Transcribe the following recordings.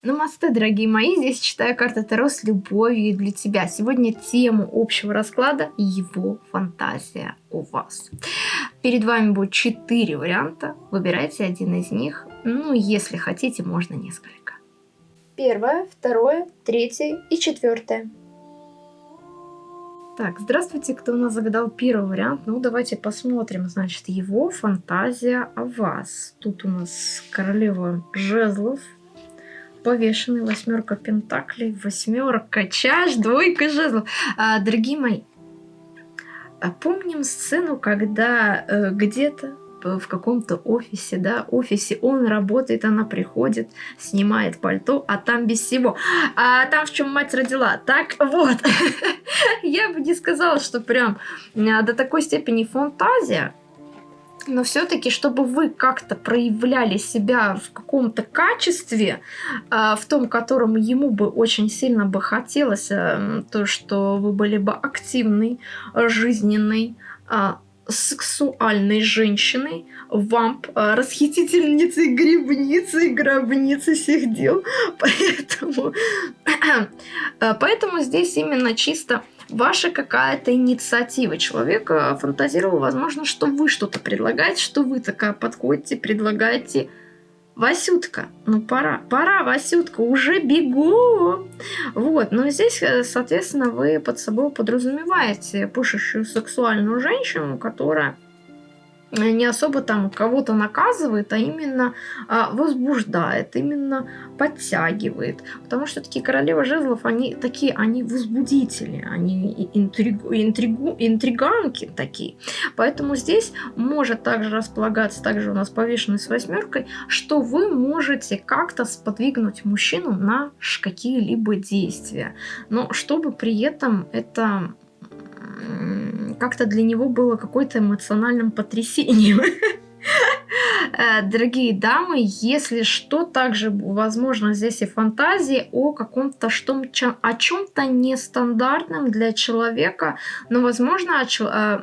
Намасте, дорогие мои, здесь читаю карты Таро с любовью для тебя. Сегодня тему общего расклада «Его фантазия у вас». Перед вами будет четыре варианта, выбирайте один из них. Ну, если хотите, можно несколько. Первое, второе, третье и четвертое. Так, здравствуйте, кто у нас загадал первый вариант. Ну, давайте посмотрим, значит, его фантазия о вас. Тут у нас королева жезлов, повешенный, восьмерка пентаклей, восьмерка чаш, двойка жезлов. А, дорогие мои, помним сцену, когда э, где-то в каком-то офисе, да, офисе он работает, она приходит, снимает пальто, а там без всего. А там в чем мать родила. Так вот, я бы не сказала, что прям а, до такой степени фантазия, но все-таки, чтобы вы как-то проявляли себя в каком-то качестве, а, в том, котором ему бы очень сильно бы хотелось, э, то, что вы были бы активной, жизненной, а, сексуальной женщиной, вамп, а, расхитительницей грибницы, гробницы всех дел. Поэтому, поэтому здесь именно чисто ваша какая-то инициатива. Человек э, фантазировал, возможно, что вы что-то предлагаете, что вы такая подходите, предлагаете. Васютка, ну пора, пора, Васютка, уже бегу. Вот, но здесь, э, соответственно, вы под собой подразумеваете пышущую сексуальную женщину, которая не особо там кого-то наказывает, а именно а, возбуждает, именно подтягивает. Потому что такие королевы жезлов, они такие, они возбудители, они интригу, интригу, интриганки такие. Поэтому здесь может также располагаться, также у нас повешенный с восьмеркой, что вы можете как-то сподвигнуть мужчину на какие-либо действия. Но чтобы при этом это как-то для него было какое-то эмоциональным потрясением. Э, дорогие дамы, если что, также возможно здесь и фантазии о каком-то что о чем-то нестандартном для человека, но возможно, о, э,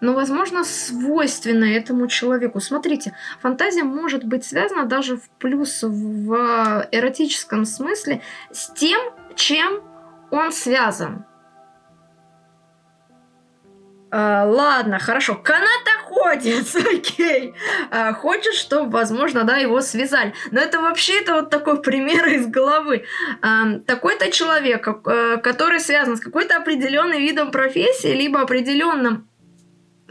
но, возможно, свойственно этому человеку. Смотрите, фантазия может быть связана даже в плюс в эротическом смысле с тем, чем он связан. А, ладно, хорошо. Канатоходец, окей. А, хочет, чтобы, возможно, да, его связали. Но это вообще это вот такой пример из головы. А, Такой-то человек, э, который связан с какой-то определенным видом профессии, либо определенным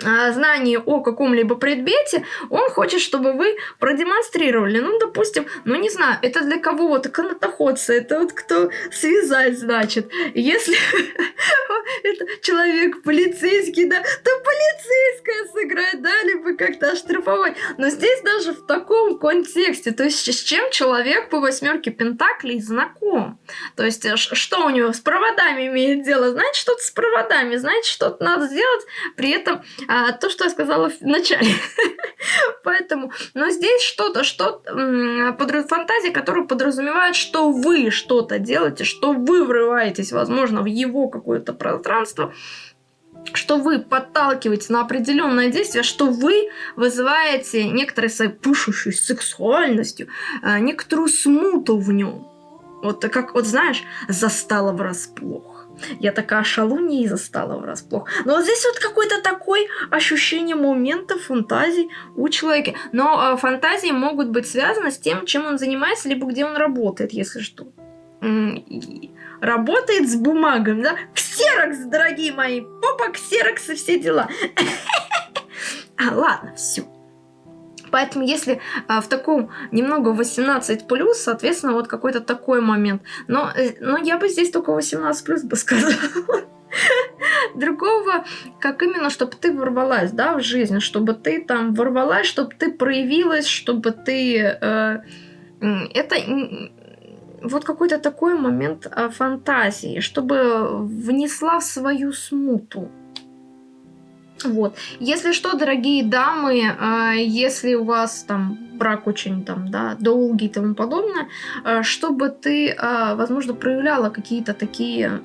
а, знание о каком-либо предмете, он хочет, чтобы вы продемонстрировали. Ну, допустим, ну не знаю, это для кого вот канатоходцы, это вот кто связать, значит. Если это человек полицейский, да, то полицейская сыграет, да, либо как-то оштрафовать. Но здесь даже в таком контексте, то есть с чем человек по восьмерке пентаклей знаком. То есть э, что у него с проводами имеет дело, значит, что-то с проводами, значит, что-то надо сделать, при этом а, то, что я сказала в начале. Поэтому, но здесь что-то, что, -то, фантазия, которая подразумевает, что вы что-то делаете, что вы врываетесь, возможно, в его какое-то пространство, что вы подталкиваете на определенное действие, что вы вызываете некоторой своей пышущей сексуальностью, а, некоторую смуту в нем. Вот как, вот знаешь, застала врасплох. Я такая шалунья и застала врасплох. Но вот здесь вот какое-то такое ощущение момента фантазий у человека. Но э, фантазии могут быть связаны с тем, чем он занимается, либо где он работает, если что. Работает с бумагами, да? Ксерокс, дорогие мои, попа ксерокс и все дела. А, ладно, все. Поэтому если а, в таком немного 18 плюс, соответственно, вот какой-то такой момент. Но, э, но я бы здесь только 18 плюс бы сказала. Другого, как именно, чтобы ты ворвалась, да, в жизнь, чтобы ты там ворвалась, чтобы ты проявилась, чтобы ты... Э, это вот какой-то такой момент э, фантазии, чтобы внесла в свою смуту. Вот. Если что, дорогие дамы, э, если у вас там брак очень там, да, долгий и тому подобное, э, чтобы ты, э, возможно, проявляла какие-то такие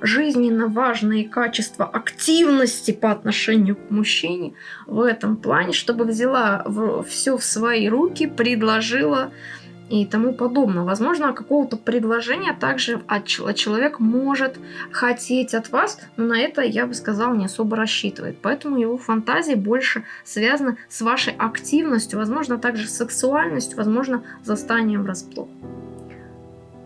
жизненно важные качества активности по отношению к мужчине в этом плане, чтобы взяла все в свои руки, предложила и тому подобное. Возможно, какого-то предложения также от человек может хотеть от вас, но на это, я бы сказала, не особо рассчитывает. Поэтому его фантазии больше связаны с вашей активностью, возможно, также сексуальностью, возможно, застанием врасплох.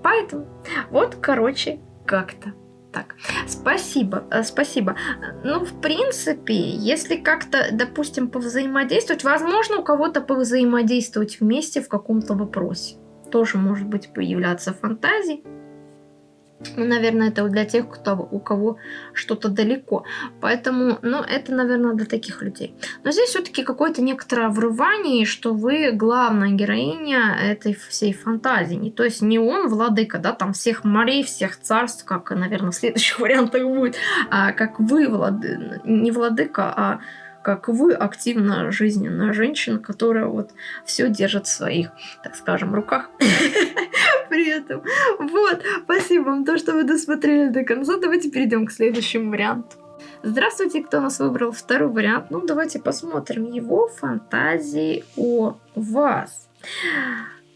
Поэтому вот, короче, как-то так. Спасибо, э, спасибо. Ну, в принципе, если как-то, допустим, повзаимодействовать, возможно, у кого-то повзаимодействовать вместе в каком-то вопросе. Тоже может быть появляться фантазии. Ну, наверное, это для тех, кто, у кого что-то далеко. Поэтому, ну, это, наверное, для таких людей. Но здесь все-таки какое-то некоторое врывание, что вы главная героиня этой всей фантазии. То есть не он владыка, да, там всех морей, всех царств, как, наверное, в следующих вариантах будет, а как вы влады... не владыка, а как вы, активно жизненная женщина, которая вот все держит в своих, так скажем, руках. При этом. Вот, спасибо вам то, что вы досмотрели до конца. Давайте перейдем к следующему варианту. Здравствуйте, кто нас выбрал второй вариант. Ну, давайте посмотрим его фантазии о вас.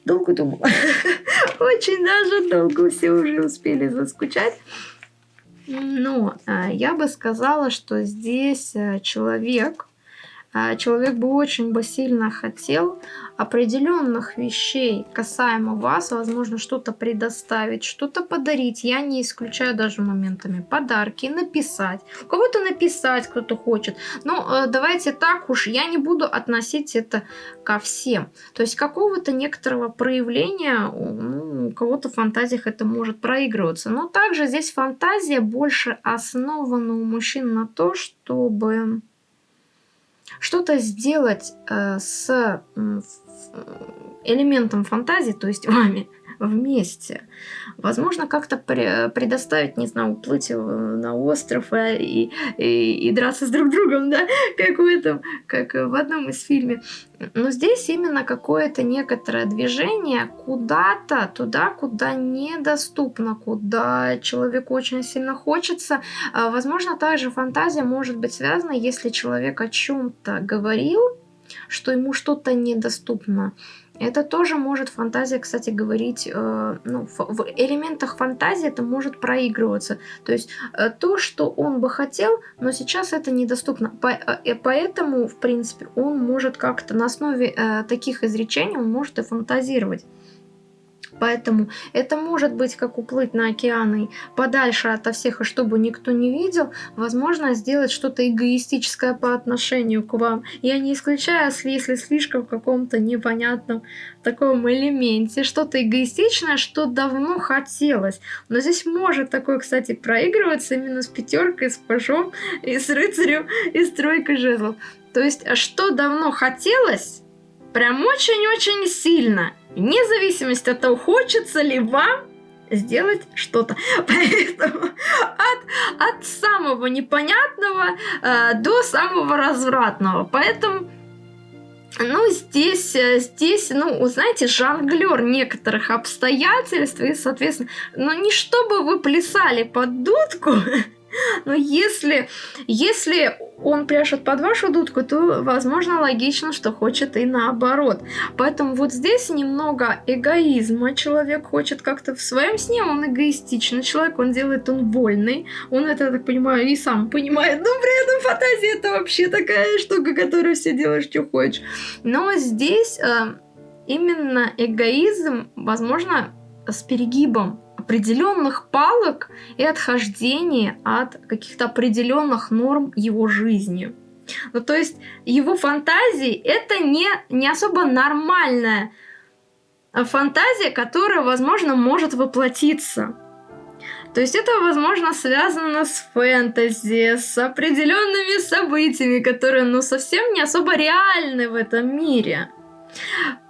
Долго думала. Очень даже долго все уже успели заскучать. Но э, я бы сказала, что здесь э, человек, человек бы очень бы сильно хотел определенных вещей касаемо вас, возможно, что-то предоставить, что-то подарить. Я не исключаю даже моментами подарки, написать. У кого-то написать кто-то хочет. Но давайте так уж, я не буду относить это ко всем. То есть какого-то некоторого проявления, ну, у кого-то в фантазиях это может проигрываться. Но также здесь фантазия больше основана у мужчин на то, чтобы что-то сделать э, с элементом фантазии, то есть вами, вместе. Возможно, как-то предоставить, не знаю, уплыть на остров э, и, и, и драться с друг другом, да, как в этом, как в одном из фильмов. Но здесь именно какое-то некоторое движение куда-то, туда, куда недоступно, куда человеку очень сильно хочется. А, возможно, также фантазия может быть связана, если человек о чем-то говорил, что ему что-то недоступно. Это тоже может фантазия, кстати, говорить, э, ну, в элементах фантазии это может проигрываться. То есть э, то, что он бы хотел, но сейчас это недоступно. По, э, поэтому, в принципе, он может как-то на основе э, таких изречений, он может и фантазировать. Поэтому это может быть как уплыть на океаны подальше от всех, и чтобы никто не видел, возможно сделать что-то эгоистическое по отношению к вам. Я не исключаю, если слишком в каком-то непонятном таком элементе, что-то эгоистичное, что давно хотелось. Но здесь может такое, кстати, проигрываться именно с пятеркой, с пажом, и с рыцарем, и с тройкой жезлов. То есть, а что давно хотелось, прям очень-очень сильно – вне зависимости от того, хочется ли вам сделать что-то. Поэтому от, от самого непонятного э, до самого развратного. Поэтому ну, здесь, э, здесь, ну, знаете, жонглер некоторых обстоятельств, и, соответственно, ну, не чтобы вы плясали под дудку, но если, если он пляшет под вашу дудку, то, возможно, логично, что хочет и наоборот. Поэтому вот здесь немного эгоизма. Человек хочет как-то в своем сне, он эгоистичный человек, он делает, он вольный. Он это, я так понимаю, и сам понимает. Но при этом фантазия это вообще такая штука, которую все делаешь, что хочешь. Но здесь э, именно эгоизм, возможно, с перегибом определенных палок и отхождение от каких-то определенных норм его жизни. Ну, то есть его фантазии это не, не особо нормальная фантазия, которая, возможно, может воплотиться. То есть это, возможно, связано с фэнтези, с определенными событиями, которые, ну, совсем не особо реальны в этом мире.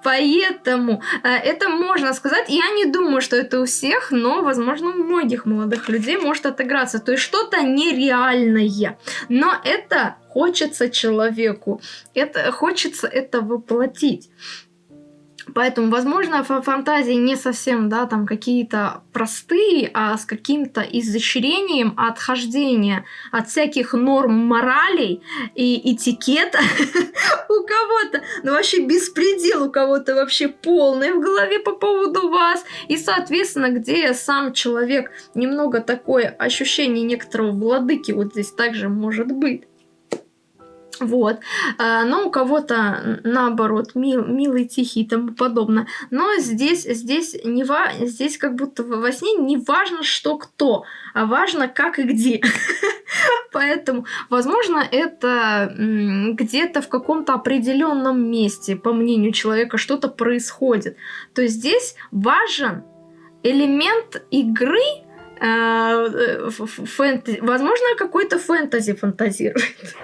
Поэтому э, это можно сказать. Я не думаю, что это у всех, но, возможно, у многих молодых людей может отыграться. То есть что-то нереальное. Но это хочется человеку. Это хочется это воплотить. Поэтому, возможно, фантазии не совсем, да, там какие-то простые, а с каким-то изощрением отхождения от всяких норм моралей и этикета у кого-то, ну вообще беспредел у кого-то вообще полный в голове по поводу вас. И, соответственно, где сам человек немного такое ощущение некоторого владыки вот здесь также может быть. Вот. А, но у кого-то, наоборот, мил, милый, тихий и тому подобное. Но здесь, здесь, не ва... здесь как будто во сне не важно, что кто, а важно, как и где. Поэтому, возможно, это где-то в каком-то определенном месте, по мнению человека, что-то происходит. То есть здесь важен элемент игры, э, э, фэнтези. Возможно, какой-то фэнтези фантазирует.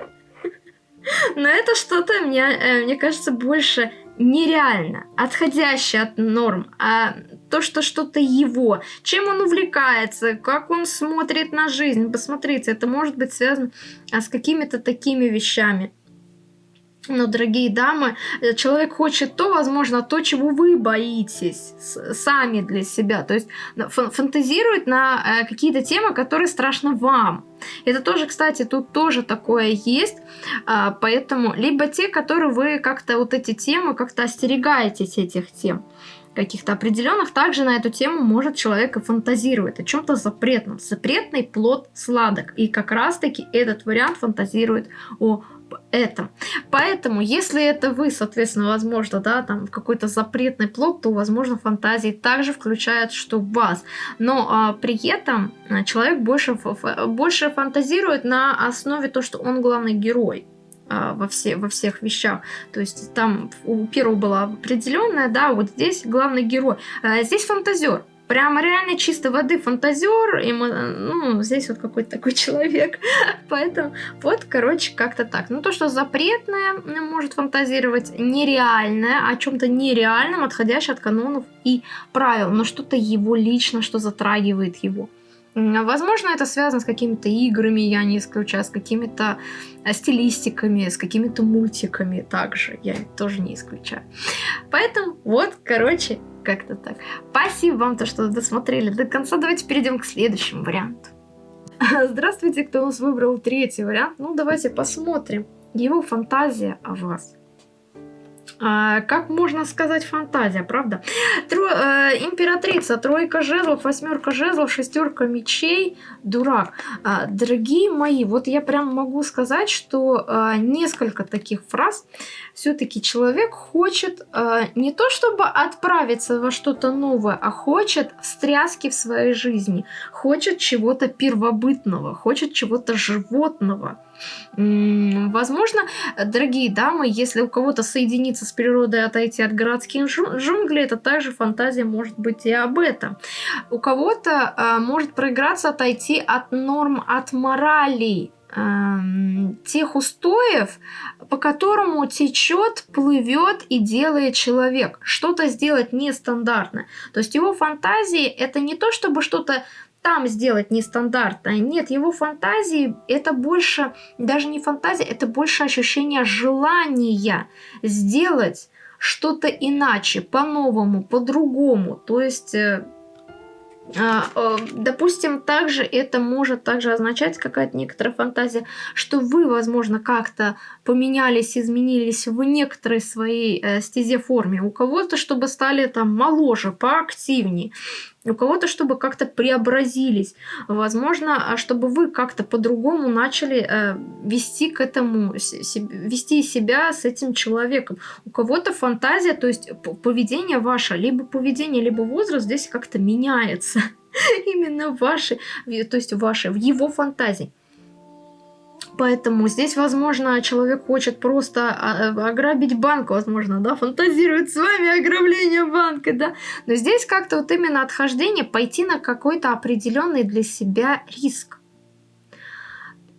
Но это что-то, мне, э, мне кажется, больше нереально, отходящее от норм, а то, что что-то его, чем он увлекается, как он смотрит на жизнь. Посмотрите, это может быть связано а, с какими-то такими вещами. Но, дорогие дамы, э, человек хочет то, возможно, то, чего вы боитесь сами для себя. То есть фантазирует на э, какие-то темы, которые страшны вам. Это тоже, кстати, тут тоже такое есть. А, поэтому либо те, которые вы как-то вот эти темы, как-то остерегаетесь этих тем каких-то определенных, также на эту тему может человек и фантазирует о чем-то запретном. Запретный плод сладок. И как раз-таки этот вариант фантазирует о этом. Поэтому, если это вы, соответственно, возможно, да, там какой-то запретный плод, то, возможно, фантазии также включают, что вас. Но а, при этом а, человек больше, больше фантазирует на основе того, что он главный герой а, во, все, во всех вещах. То есть там у первого была определенная, да, вот здесь главный герой. А здесь фантазер. Прямо реально чисто воды фантазер, и мы, ну, здесь вот какой-то такой человек. Поэтому вот, короче, как-то так. Ну, то, что запретное может фантазировать, нереальное, о чем-то нереальном, отходящее от канонов и правил, но что-то его лично, что затрагивает его. Возможно, это связано с какими-то играми, я не исключаю, с какими-то э, стилистиками, с какими-то мультиками также, я тоже не исключаю. Поэтому вот, короче, как-то так. Спасибо вам, то, что досмотрели до конца. Давайте перейдем к следующему варианту. Здравствуйте, кто у нас выбрал третий вариант. Ну, давайте посмотрим. Его фантазия о вас. А, как можно сказать фантазия, правда? Тро, э, императрица, тройка жезлов, восьмерка жезлов, шестерка мечей, дурак. А, дорогие мои, вот я прям могу сказать, что а, несколько таких фраз все-таки человек хочет а, не то чтобы отправиться во что-то новое, а хочет встряски в своей жизни, хочет чего-то первобытного, хочет чего-то животного. Возможно, дорогие дамы, если у кого-то соединиться с природой, отойти от городских джунглей, это также фантазия может быть и об этом. У кого-то э, может проиграться отойти от норм, от морали, эм, тех устоев, по которому течет, плывет и делает человек. Что-то сделать нестандартно. То есть его фантазии это не то, чтобы что-то там сделать нестандартное. Нет, его фантазии это больше, даже не фантазия, это больше ощущение желания сделать что-то иначе, по-новому, по-другому. То есть э, а, э, допустим, также это может также означать какая-то некоторая фантазия, что вы, возможно, как-то поменялись, изменились в некоторой своей э, стезе форме. У кого-то, чтобы стали там моложе, поактивнее у кого-то, чтобы как-то преобразились. Возможно, а чтобы вы как-то по-другому начали э, вести к этому, вести себя с этим человеком. У кого-то фантазия, то есть поведение ваше, либо поведение, либо возраст здесь как-то меняется. Именно ваши, то есть ваши, в его фантазии. Поэтому здесь, возможно, человек хочет просто а, э, ограбить банк, возможно, да, фантазирует с вами ограбление банка, да. Но здесь как-то вот именно отхождение, пойти на какой-то определенный для себя риск.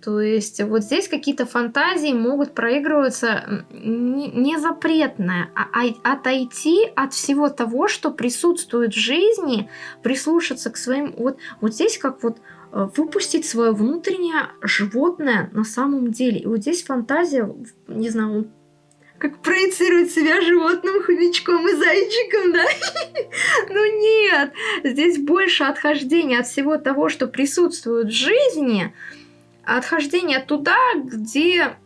То есть вот здесь какие-то фантазии могут проигрываться не запретное, а, а отойти от всего того, что присутствует в жизни, прислушаться к своим... Вот, вот здесь как вот выпустить свое внутреннее животное на самом деле. И вот здесь фантазия, не знаю, как проецировать себя животным, хомячком и зайчиком, да? Ну нет, здесь больше отхождения от всего того, что присутствует в жизни, отхождение туда, где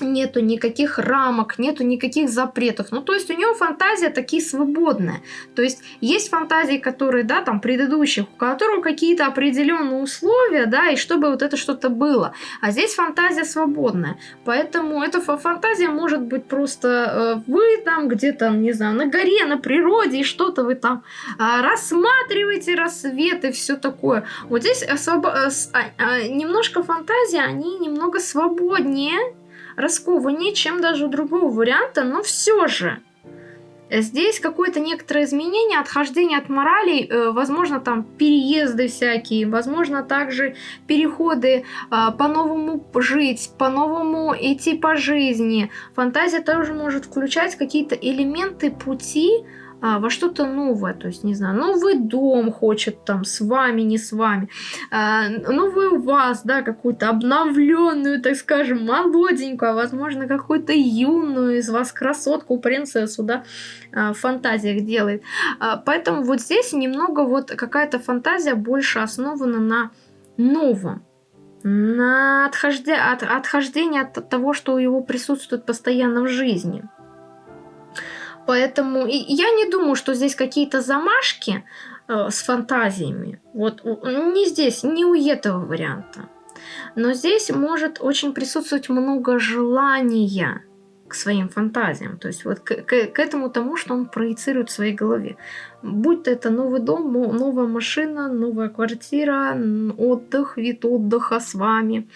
нету никаких рамок, нету никаких запретов. Ну, то есть у него фантазия такие свободная. То есть есть фантазии, которые, да, там, предыдущих, у которых какие-то определенные условия, да, и чтобы вот это что-то было. А здесь фантазия свободная. Поэтому эта фантазия может быть просто э, вы там где-то, не знаю, на горе, на природе, и что-то вы там э, рассматриваете рассвет и все такое. Вот здесь освоб... э, э, немножко фантазии, они немного свободнее, раскованнее, чем даже у другого варианта, но все же. Здесь какое-то некоторое изменение, отхождение от морали, э, возможно, там переезды всякие, возможно, также переходы а, по-новому жить, по-новому идти по жизни. Фантазия тоже может включать какие-то элементы пути, а, во что-то новое, то есть, не знаю, новый дом хочет там с вами, не с вами, а, новую вас, да, какую-то обновленную, так скажем, молоденькую, а возможно, какую-то юную из вас красотку, принцессу, да, а, в фантазиях делает. А, поэтому вот здесь немного вот какая-то фантазия больше основана на новом, на отхожде... от... отхождение от того, что у него присутствует постоянно в жизни. Поэтому и я не думаю, что здесь какие-то замашки э, с фантазиями. Вот не здесь, не у этого варианта. Но здесь может очень присутствовать много желания своим фантазиям, то есть вот к, к, к этому тому, что он проецирует в своей голове. Будь то это новый дом, новая машина, новая квартира, отдых, вид отдыха с вами,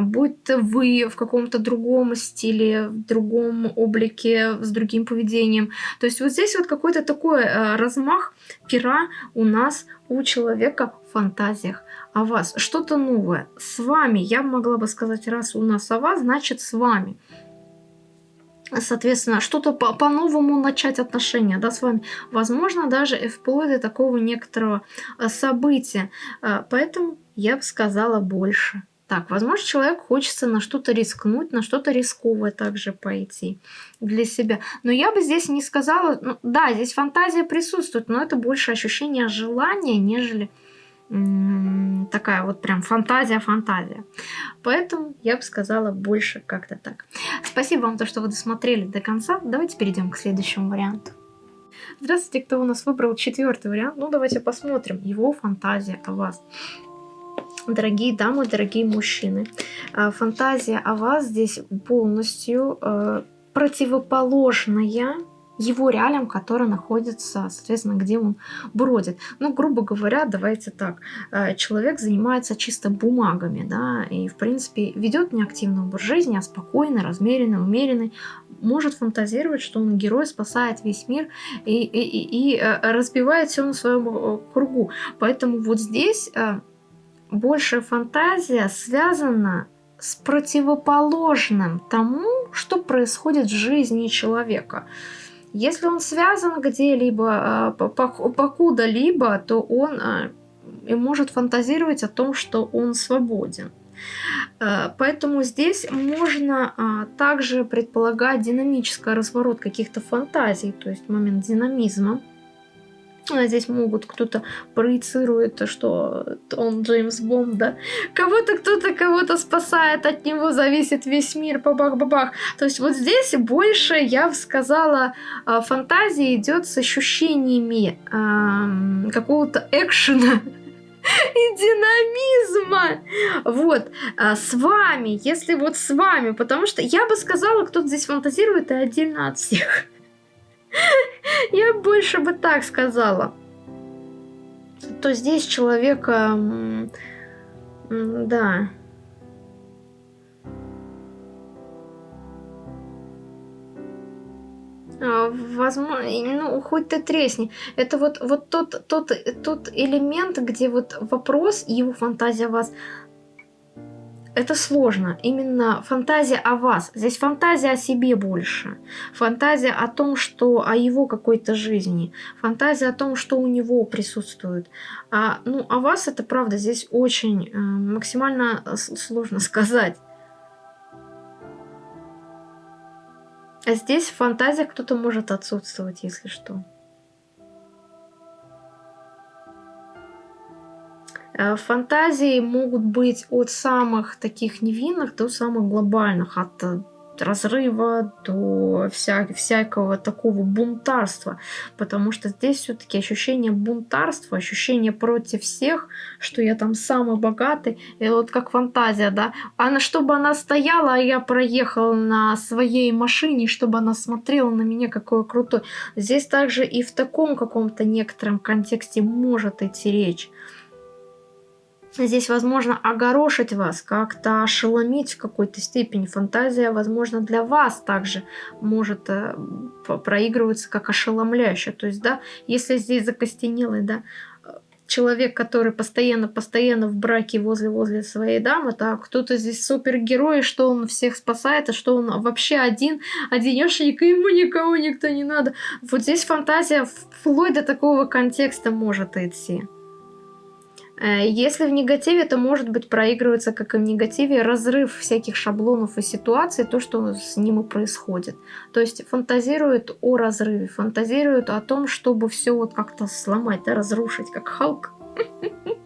будь то вы в каком-то другом стиле, в другом облике, с другим поведением. То есть вот здесь вот какой-то такой э, размах пера у нас у человека в фантазиях о вас. Что-то новое. С вами, я могла бы сказать, раз у нас о вас, значит с вами соответственно, что-то по-новому начать отношения да, с вами. Возможно, даже вплоть до такого некоторого э, события. Э, поэтому я бы сказала больше. Так, возможно, человек хочется на что-то рискнуть, на что-то рисковое также пойти для себя. Но я бы здесь не сказала... Ну, да, здесь фантазия присутствует, но это больше ощущение желания, нежели такая вот прям фантазия-фантазия. Поэтому я бы сказала больше как-то так. Спасибо вам, то, что вы досмотрели до конца. Давайте перейдем к следующему варианту. Здравствуйте, кто у нас выбрал четвертый вариант. Ну, давайте посмотрим его фантазия о вас. Дорогие дамы, дорогие мужчины, а, фантазия о вас здесь полностью э, противоположная его реалиям, которые находятся, соответственно, где он бродит. Ну, грубо говоря, давайте так, э, человек занимается чисто бумагами, да, и, в принципе, ведет не активный образ жизни, а спокойный, размеренный, умеренный, может фантазировать, что он герой, спасает весь мир и, и, и, и э, разбивает все на своем э, кругу. Поэтому вот здесь большая фантазия связана с противоположным тому, что происходит в жизни человека. Если он связан где-либо, э, покуда-либо, то он э, и может фантазировать о том, что он свободен. Э, поэтому здесь можно также предполагать динамический разворот каких-то фантазий, то есть момент динамизма. А здесь могут кто-то проецирует, что он Джеймс Бонд, да. Кого-то кто-то кого-то спасает, от него зависит весь мир, бабах-бабах. То есть вот здесь больше, я бы сказала, а, фантазия идет с ощущениями эм, какого-то экшена и динамизма. Вот, а с вами, если вот с вами, потому что я бы сказала, кто-то здесь фантазирует и отдельно от всех. Я больше бы так сказала. То здесь человека... Да. А, возможно, ну, хоть ты тресни. Это вот, вот тот, тот, тот элемент, где вот вопрос, его фантазия вас это сложно. Именно фантазия о вас. Здесь фантазия о себе больше. Фантазия о том, что о его какой-то жизни. Фантазия о том, что у него присутствует. А, ну, о вас это правда здесь очень э, максимально сложно сказать. А здесь в фантазиях кто-то может отсутствовать, если что. Фантазии могут быть от самых таких невинных до самых глобальных, от э, разрыва до вся, всякого такого бунтарства, потому что здесь все-таки ощущение бунтарства, ощущение против всех, что я там самый богатый, и вот как фантазия, да, а на чтобы она стояла, а я проехал на своей машине, чтобы она смотрела на меня, какой крутой. Здесь также и в таком каком-то некотором контексте может идти речь. Здесь возможно огорошить вас, как-то ошеломить в какой-то степени. Фантазия, возможно, для вас также может э, проигрываться как ошеломляющая. То есть, да, если здесь закостенелый, да, человек, который постоянно-постоянно в браке возле-возле своей дамы, так, кто-то здесь супергерой, что он всех спасает, а что он вообще один, одинешенек, и ему никого никто не надо. Вот здесь фантазия вплоть до такого контекста может идти. Э, если в негативе, то может быть проигрывается, как и в негативе, разрыв всяких шаблонов и ситуаций, то, что с ним и происходит. То есть фантазирует о разрыве, фантазирует о том, чтобы все вот как-то сломать, да, разрушить, как Халк.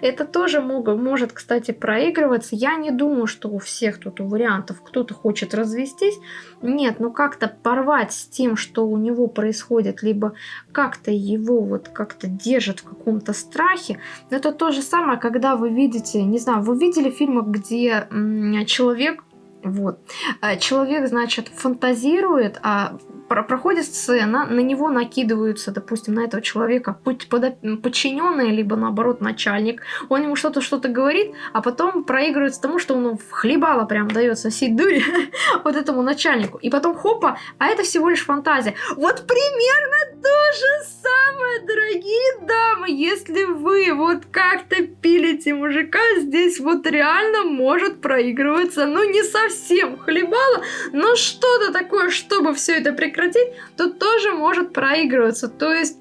Это тоже могут, может, кстати, проигрываться. Я не думаю, что у всех тут у вариантов кто-то хочет развестись. Нет, ну как-то порвать с тем, что у него происходит, либо как-то его вот как-то держит в каком-то страхе. Это то же самое, когда вы видите, не знаю, вы видели фильмы, где человек вот. А человек, значит, фантазирует, а проходит сцена, на него накидываются, допустим, на этого человека подчиненные, либо наоборот начальник. Он ему что-то что-то говорит, а потом проигрывается тому, что он в хлебало прям дает сосед дури вот этому начальнику. И потом хопа, а это всего лишь фантазия. Вот примерно то же самое, дорогие дамы, если вы вот как-то пилите мужика, здесь вот реально может проигрываться, ну не совсем хлебало, но что-то такое, чтобы все это прекратить, то тоже может проигрываться. То есть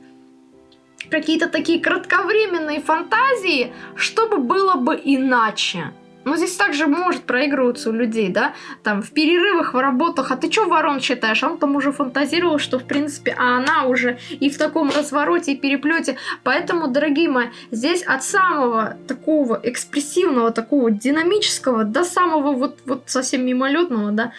какие-то такие кратковременные фантазии, чтобы было бы иначе. Но здесь также может проигрываться у людей, да, там в перерывах, в работах, а ты что ворон читаешь? Он там уже фантазировал, что в принципе, а она уже и в таком развороте и переплете. Поэтому, дорогие мои, здесь от самого такого экспрессивного, такого динамического до самого вот, вот совсем мимолетного, да,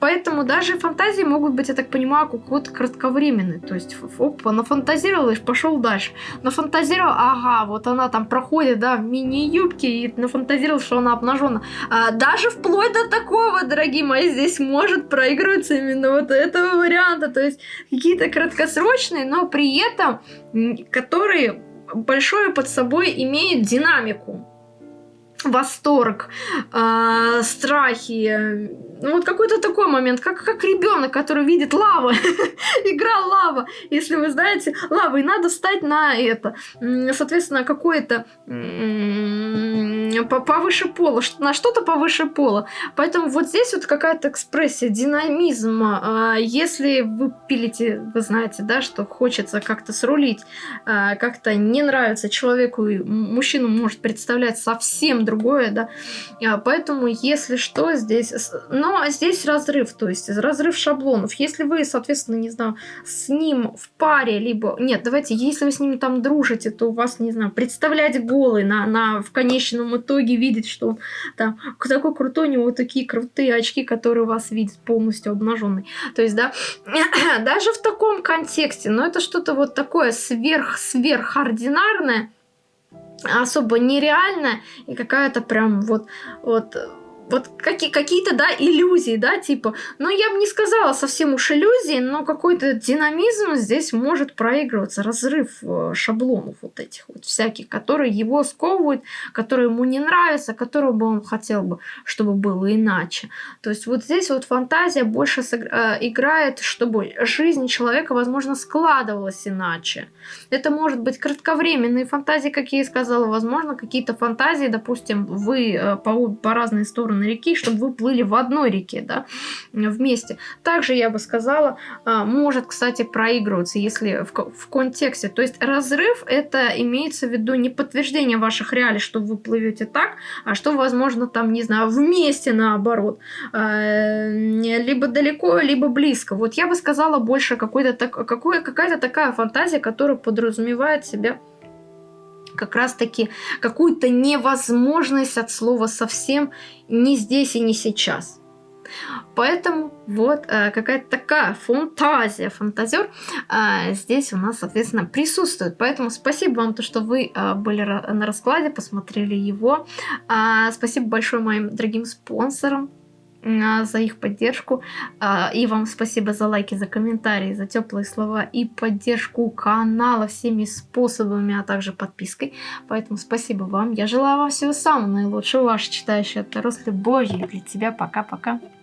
поэтому даже фантазии могут быть, я так понимаю, какой-то кратковременные, то есть, опа, нафантазировал и пошел дальше. Нафантазировал, ага, вот она там проходит, да, в мини-юбке и нафантазировал, что она обнажена. А, даже вплоть до такого, дорогие мои, здесь может проигрываться именно вот этого варианта. То есть какие-то краткосрочные, но при этом которые большое под собой имеют динамику восторг, э, страхи. Ну, вот какой-то такой момент, как, как ребенок, который видит лаву, игра лава. Если вы знаете, лава, и надо встать на это, соответственно, какое-то повыше пола, на что-то повыше пола. Поэтому вот здесь вот какая-то экспрессия, динамизм. А, если вы пилите, вы знаете, да, что хочется как-то срулить, а, как-то не нравится человеку, мужчину может представлять совсем другое, да. А, поэтому, если что, здесь... здесь разрыв, то есть разрыв шаблонов. Если вы, соответственно, не знаю, с ним в паре, либо... Нет, давайте, если вы с ним там дружите, то у вас, не знаю, представлять голый на, на в конечном итоге видеть, что он там такой крутой, у него такие крутые очки, которые вас видят полностью обнаженный. То есть, да, даже в таком контексте, но это что-то вот такое сверх-сверхординарное, особо нереальная и какая-то прям вот, вот вот какие, какие-то, да, иллюзии, да, типа, ну, я бы не сказала совсем уж иллюзии, но какой-то динамизм здесь может проигрываться, разрыв э, шаблонов вот этих вот всяких, которые его сковывают, которые ему не нравятся, которые бы он хотел бы, чтобы было иначе. То есть вот здесь вот фантазия больше э, играет, чтобы жизнь человека, возможно, складывалась иначе. Это может быть кратковременные фантазии, как я и сказала, возможно, какие-то фантазии, допустим, вы э, по, по разные стороны стороны реки, чтобы вы плыли в одной реке, да, вместе. Также я бы сказала, а, может, кстати, проигрываться, если в, в контексте. То есть разрыв это имеется в виду не подтверждение ваших реалий, что вы плывете так, а что, возможно, там, не знаю, вместе наоборот. А, либо далеко, либо близко. Вот я бы сказала больше какой-то так, какой, какая-то такая фантазия, которая подразумевает себя как раз-таки какую-то невозможность от слова совсем не здесь и не сейчас. Поэтому вот э, какая-то такая фантазия, фантазер э, здесь у нас, соответственно, присутствует. Поэтому спасибо вам, то, что вы э, были на раскладе, посмотрели его. Э, спасибо большое моим дорогим спонсорам за их поддержку. А, и вам спасибо за лайки, за комментарии, за теплые слова и поддержку канала всеми способами, а также подпиской. Поэтому спасибо вам. Я желаю вам всего самого наилучшего. Ваша читающая Таро с любовью для тебя. Пока-пока.